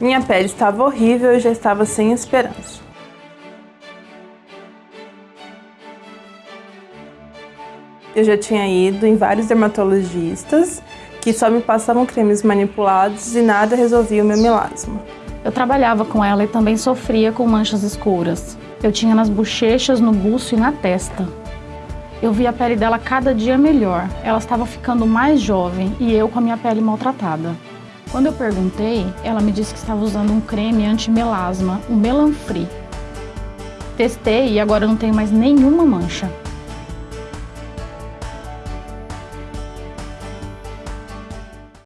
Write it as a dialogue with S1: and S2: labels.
S1: Minha pele estava horrível e já estava sem esperança. Eu já tinha ido em vários dermatologistas que só me passavam cremes manipulados e nada resolvia o meu melasma.
S2: Eu trabalhava com ela e também sofria com manchas escuras. Eu tinha nas bochechas, no buço e na testa. Eu vi a pele dela cada dia melhor. Ela estava ficando mais jovem e eu com a minha pele maltratada. Quando eu perguntei, ela me disse que estava usando um creme anti-melasma, o Melanfree. Testei e agora não tenho mais nenhuma mancha.